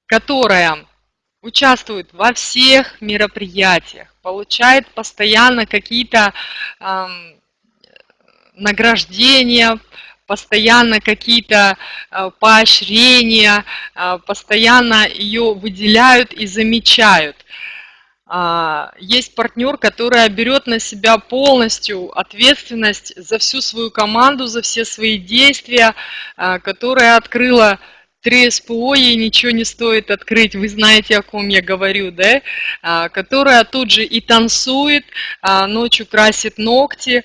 которая участвует во всех мероприятиях, получает постоянно какие-то э, награждения, постоянно какие-то э, поощрения, э, постоянно ее выделяют и замечают. А, есть партнер, который берет на себя полностью ответственность за всю свою команду, за все свои действия, а, которая открыла три СПО, ей ничего не стоит открыть, вы знаете, о ком я говорю, да, а, которая тут же и танцует, ночью красит ногти,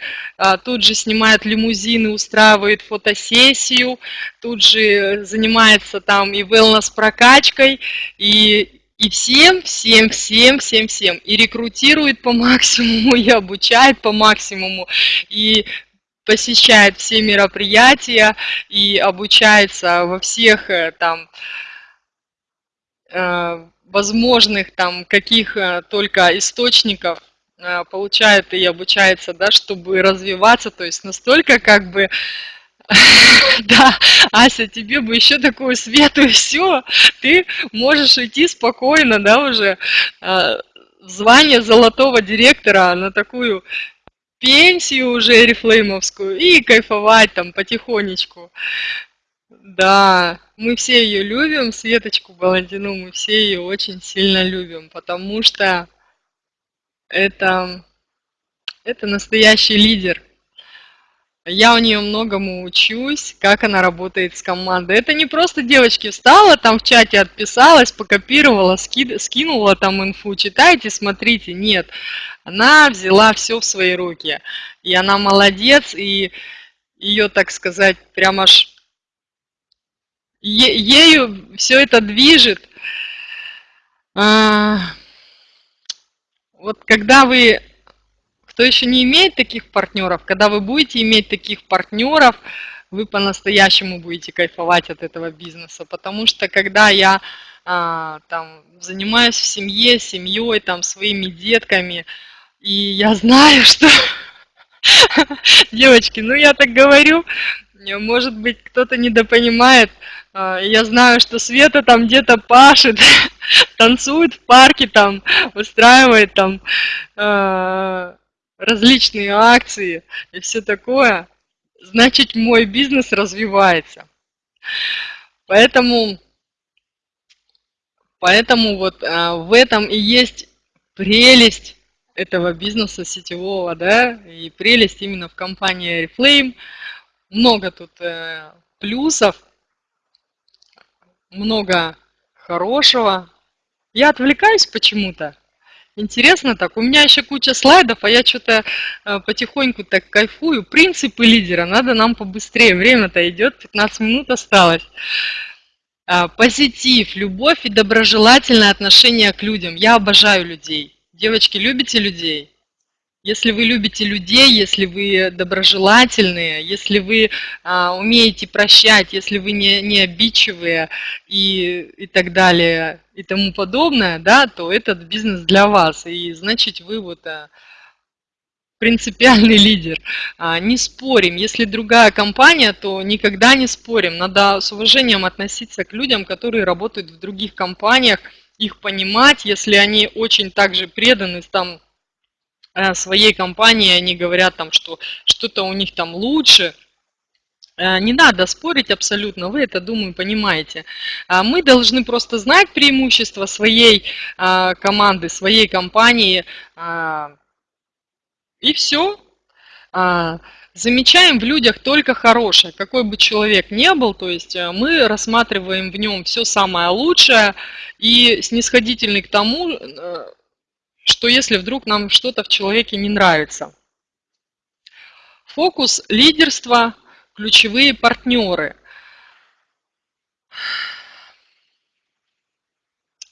тут же снимает лимузины, устраивает фотосессию, тут же занимается там и wellness-прокачкой, и и всем, всем, всем, всем, всем. И рекрутирует по максимуму, *laughs* и обучает по максимуму, и посещает все мероприятия, и обучается во всех э, там э, возможных там каких э, только источников получает и обучается, да, чтобы развиваться, то есть настолько как бы *laughs* Да, Ася, тебе бы еще такую свету и все, ты можешь идти спокойно, да, уже а, звание золотого директора на такую пенсию уже рефлеймовскую и кайфовать там потихонечку. Да, мы все ее любим, Светочку Баландину, мы все ее очень сильно любим, потому что это, это настоящий лидер – я у нее многому учусь, как она работает с командой. Это не просто девочки встала, там в чате отписалась, покопировала, ски, скинула там инфу, читайте, смотрите. Нет, она взяла все в свои руки. И она молодец, и ее, так сказать, прям аж е, ею все это движет. А, вот когда вы кто еще не имеет таких партнеров, когда вы будете иметь таких партнеров, вы по-настоящему будете кайфовать от этого бизнеса. Потому что когда я а, там занимаюсь в семье, семьей, там своими детками, и я знаю, что *laughs* девочки, ну я так говорю, может быть кто-то недопонимает, а, я знаю, что Света там где-то пашет, *laughs* танцует в парке, там устраивает там а, различные акции и все такое, значит мой бизнес развивается. Поэтому, поэтому вот а, в этом и есть прелесть этого бизнеса сетевого, да, и прелесть именно в компании Reflame. Много тут э, плюсов, много хорошего. Я отвлекаюсь почему-то. Интересно так. У меня еще куча слайдов, а я что-то э, потихоньку так кайфую. Принципы лидера. Надо нам побыстрее. Время-то идет, 15 минут осталось. А, позитив, любовь и доброжелательное отношение к людям. Я обожаю людей. Девочки, любите людей? Если вы любите людей, если вы доброжелательные, если вы а, умеете прощать, если вы не, не обидчивые и, и так далее и тому подобное, да, то этот бизнес для вас. И значит вы вот а, принципиальный *laughs* лидер. А, не спорим. Если другая компания, то никогда не спорим. Надо с уважением относиться к людям, которые работают в других компаниях, их понимать, если они очень также преданы там Э, своей компании, они говорят там, что что-то у них там лучше. Э, не надо спорить абсолютно, вы это, думаю, понимаете. А мы должны просто знать преимущества своей а, команды, своей компании, а, и все. Замечаем в людях только хорошее, какой бы человек ни был, то есть э, мы рассматриваем в нем все самое лучшее и снисходительный к тому, что если вдруг нам что-то в человеке не нравится. Фокус лидерства, ключевые партнеры.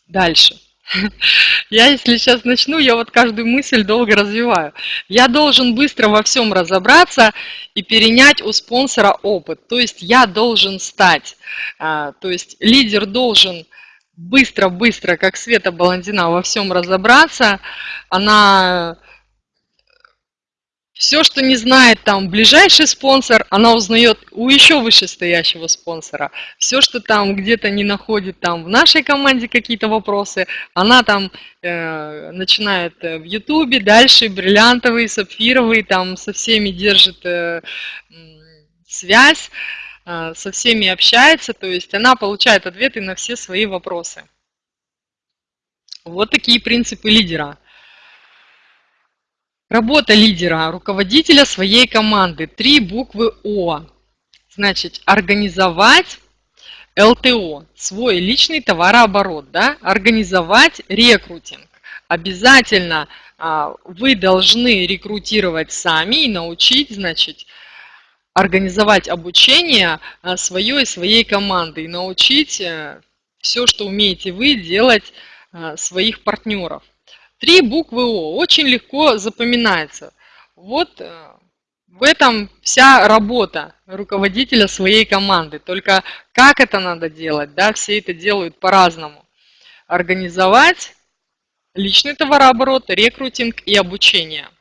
Дальше. *laughs* Я, если сейчас начну, я вот каждую мысль долго развиваю. Я должен быстро во всем разобраться и перенять у спонсора опыт. То есть я должен стать, а, то есть лидер должен быстро-быстро, как Света Баландина, во всем разобраться. Она все, что не знает там ближайший спонсор, она узнает у еще вышестоящего спонсора. Все, что там где-то не находит там в нашей команде какие-то вопросы, она там э, начинает э, в Ютубе, дальше бриллиантовый, сапфировый, там со всеми держит э, связь. А, со всеми общается, то есть она получает ответы на все свои вопросы. Вот такие принципы лидера. Работа лидера, руководителя своей команды. Три буквы О. Значит, организовать ЛТО, свой личный товарооборот, да? организовать рекрутинг. Обязательно а, вы должны рекрутировать сами и научить, значит, организовать обучение а, свое и своей команды и научить э, все, что умеете вы, делать а, своих партнеров. Три буквы О очень легко запоминается. Вот э, в этом вся работа руководителя своей команды. Только как это надо делать, да, все это делают по-разному. Организовать личный товарооборот, рекрутинг и обучение –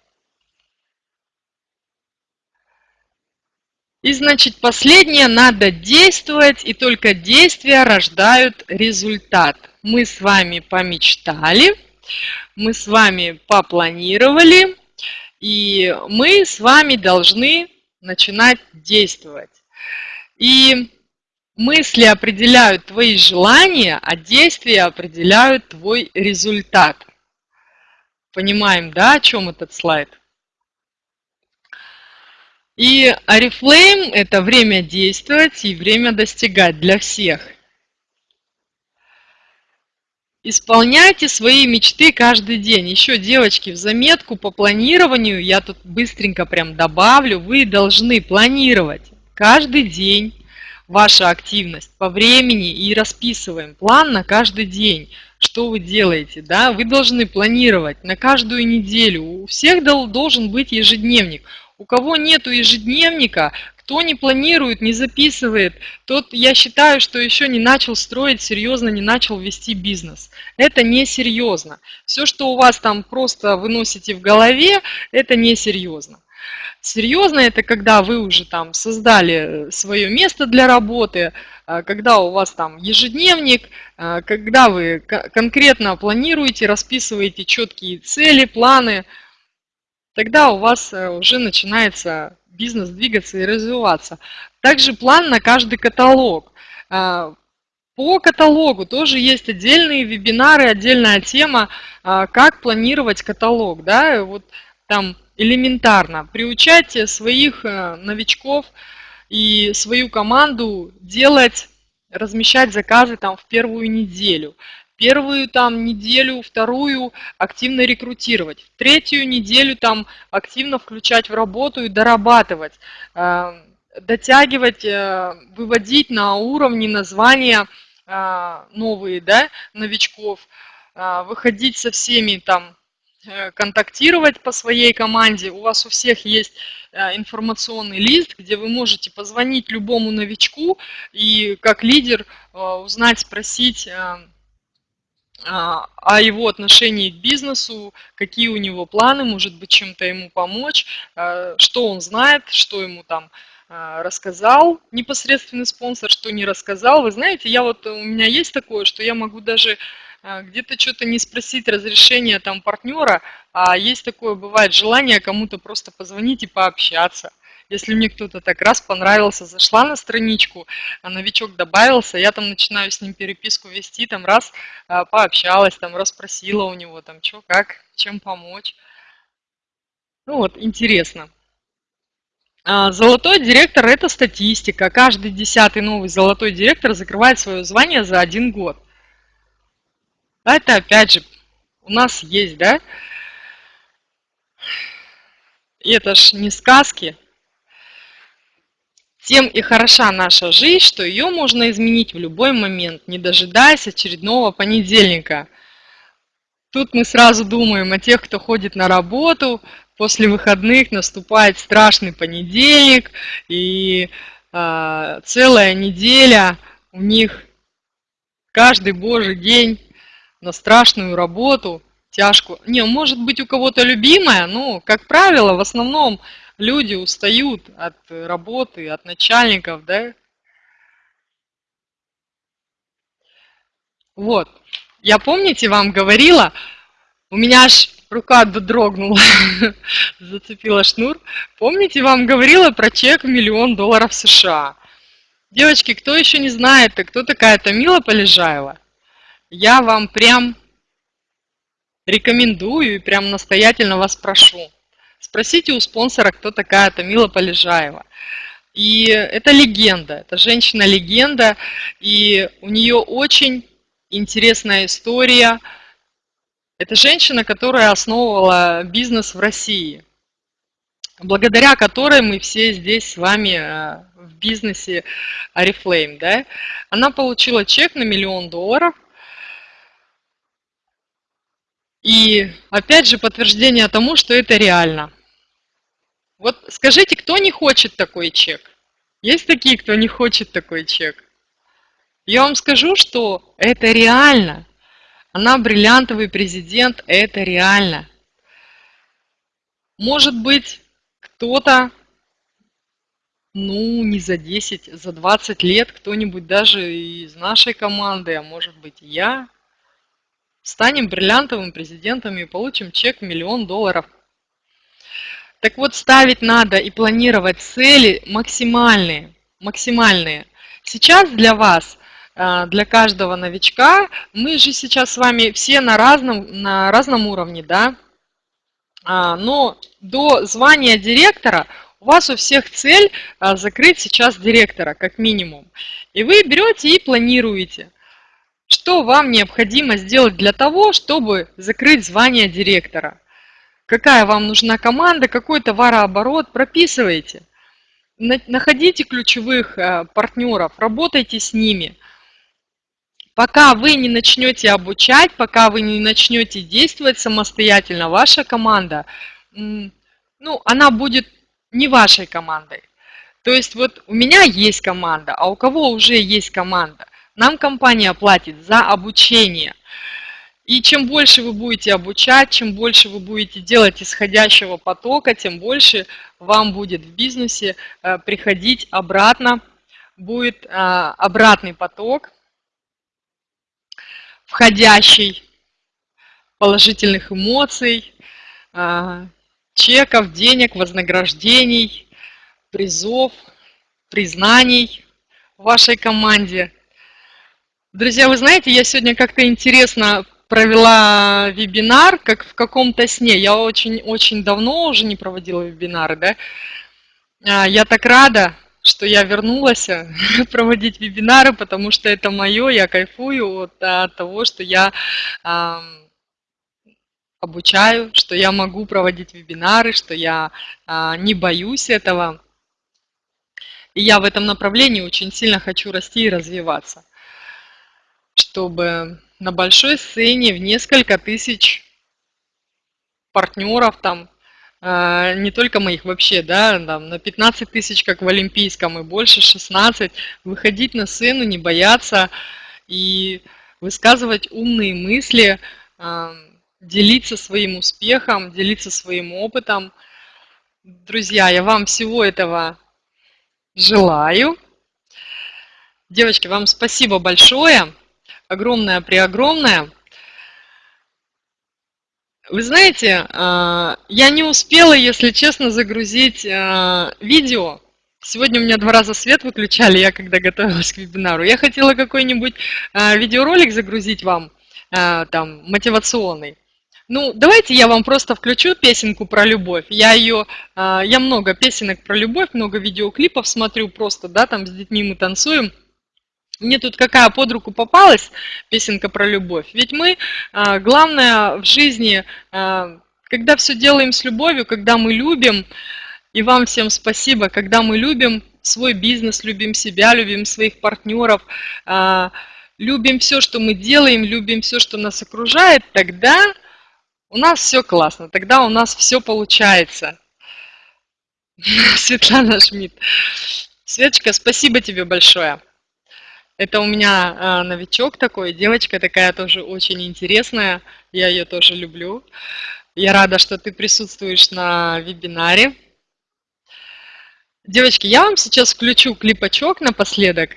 И значит, последнее, надо действовать, и только действия рождают результат. Мы с вами помечтали, мы с вами попланировали, и мы с вами должны начинать действовать. И мысли определяют твои желания, а действия определяют твой результат. Понимаем, да, о чем этот слайд? И Oriflame – это время действовать и время достигать для всех. Исполняйте свои мечты каждый день. Еще, девочки, в заметку по планированию, я тут быстренько прям добавлю, вы должны планировать каждый день вашу активность по времени и расписываем план на каждый день, что вы делаете. Да? Вы должны планировать на каждую неделю. У всех должен быть ежедневник. У кого нету ежедневника, кто не планирует, не записывает, тот, я считаю, что еще не начал строить серьезно, не начал вести бизнес. Это не серьезно. Все, что у вас там просто выносите в голове, это не серьезно. Серьезно это когда вы уже там создали свое место для работы, а, когда у вас там ежедневник, а, когда вы конкретно планируете, расписываете четкие цели, планы, тогда у вас э, уже начинается бизнес двигаться и развиваться. Также план на каждый каталог. А, по каталогу тоже есть отдельные вебинары, отдельная тема, а, как планировать каталог. Да? Вот там элементарно приучать своих э, новичков и свою команду делать, размещать заказы там в первую неделю первую там неделю, вторую активно рекрутировать, третью неделю там активно включать в работу и дорабатывать, э, дотягивать, э, выводить на уровни названия э, новые, да, новичков, выходить со всеми там, контактировать по своей команде. У вас у всех есть информационный лист, где вы можете позвонить любому новичку и как лидер узнать, спросить, о его отношении к бизнесу, какие у него планы, может быть, чем-то ему помочь, а, что он знает, что ему там а, рассказал непосредственный спонсор, что не рассказал. Вы знаете, я вот, у меня есть такое, что я могу даже где-то что-то не спросить разрешения там партнера, а есть такое, бывает, желание кому-то просто позвонить и пообщаться. Если мне кто-то так раз понравился, зашла на страничку, а новичок добавился, я там начинаю с ним переписку вести, там раз а, пообщалась, там расспросила у него, там что, как, чем помочь. Ну вот, интересно. А, золотой директор – это статистика. Каждый десятый новый золотой директор закрывает свое звание за один год. Это опять же у нас есть, да? И это ж не сказки, тем и хороша наша жизнь, что ее можно изменить в любой момент, не дожидаясь очередного понедельника. Тут мы сразу думаем о тех, кто ходит на работу, после выходных наступает страшный понедельник, и э, целая неделя у них каждый божий день на страшную работу, тяжкую. Не, может быть у кого-то любимая, но, как правило, в основном люди устают от работы, от начальников, да? Вот. Я, помните, вам говорила, у меня аж рука дрогнула, *laughs* зацепила шнур. Помните, вам говорила про чек в миллион долларов США? Девочки, кто еще не знает, кто такая Тамила Полежаева? Я вам прям рекомендую и прям настоятельно вас прошу. Спросите у спонсора, кто такая Тамила Полежаева. И это легенда, это женщина-легенда, и у нее очень интересная история. Это женщина, которая основывала бизнес в России, благодаря которой мы все здесь с вами э, в бизнесе Oriflame. Да? Она получила чек на миллион долларов – и опять же подтверждение тому, что это реально. Вот скажите, кто не хочет такой чек? Есть такие, кто не хочет такой чек? Я вам скажу, что это реально. Она бриллиантовый президент, это реально. Может быть, кто-то, ну, не за 10, за 20 лет, кто-нибудь даже из нашей команды, а может быть я, станем бриллиантовым президентом и получим чек в миллион долларов. Так вот, ставить надо и планировать цели максимальные. максимальные. Сейчас для вас, э, для каждого новичка, мы же сейчас с вами все на разном, на разном уровне, да? А, но до звания директора у вас у всех цель э, закрыть сейчас директора, как минимум. И вы берете и планируете. Что вам необходимо сделать для того, чтобы закрыть звание директора? Какая вам нужна команда, какой товарооборот, прописывайте. Находите ключевых э, партнеров, работайте с ними. Пока вы не начнете обучать, пока вы не начнете действовать самостоятельно, ваша команда, ну, она будет не вашей командой. То есть вот у меня есть команда, а у кого уже есть команда – нам компания платит за обучение. И чем больше вы будете обучать, чем больше вы будете делать исходящего потока, тем больше вам будет в бизнесе э, приходить обратно, будет э, обратный поток, входящий, положительных эмоций, э, чеков, денег, вознаграждений, призов, признаний в вашей команде. Друзья, вы знаете, я сегодня как-то интересно провела вебинар, как в каком-то сне. Я очень-очень давно уже не проводила вебинары, да. А, я так рада, что я вернулась э, *laughs* проводить вебинары, потому что это мое, я кайфую от, от того, что я э, обучаю, что я могу проводить вебинары, что я э, не боюсь этого. И я в этом направлении очень сильно хочу расти и развиваться, чтобы на большой сцене в несколько тысяч партнеров там а, не только моих вообще, да, там, на 15 тысяч, как в Олимпийском, и больше 16, выходить на сцену, не бояться и высказывать умные мысли, а, делиться своим успехом, делиться своим опытом. Друзья, я вам всего этого желаю. Девочки, вам спасибо большое, огромное-преогромное. Вы знаете, а, я не успела, если честно, загрузить а, видео. Сегодня у меня два раза свет выключали, я когда готовилась к вебинару. Я хотела какой-нибудь а, видеоролик загрузить вам, там, мотивационный. Ну, давайте я вам просто включу песенку про любовь. Я ее, я много песенок про любовь, много видеоклипов смотрю просто, да, там с детьми мы танцуем. Мне тут какая под руку попалась песенка про любовь. Ведь мы, а, главное в жизни, а, когда все делаем с любовью, когда мы любим, и вам всем спасибо, когда мы любим свой бизнес, любим себя, любим своих партнеров, а, любим все, что мы делаем, любим все, что нас окружает, тогда у нас все классно, тогда у нас все получается. *laughs* Светлана Шмидт. Светочка, спасибо тебе большое. Это у меня а, новичок такой, девочка такая тоже очень интересная, я ее тоже люблю. Я рада, что ты присутствуешь на вебинаре. Девочки, я вам сейчас включу клипачок напоследок.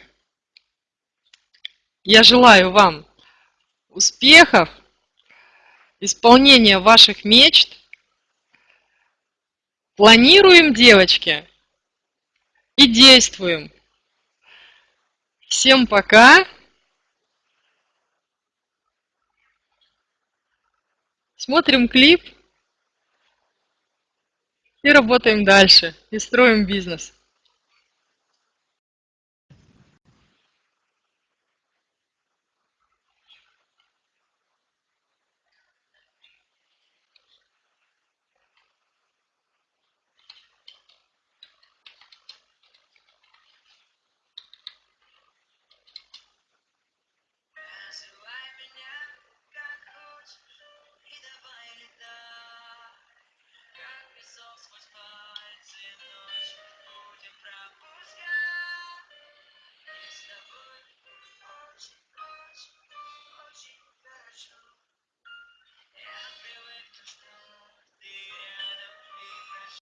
Я желаю вам успехов, исполнения ваших мечт. Планируем, девочки, и действуем. Всем пока. Смотрим клип и работаем дальше, и строим бизнес.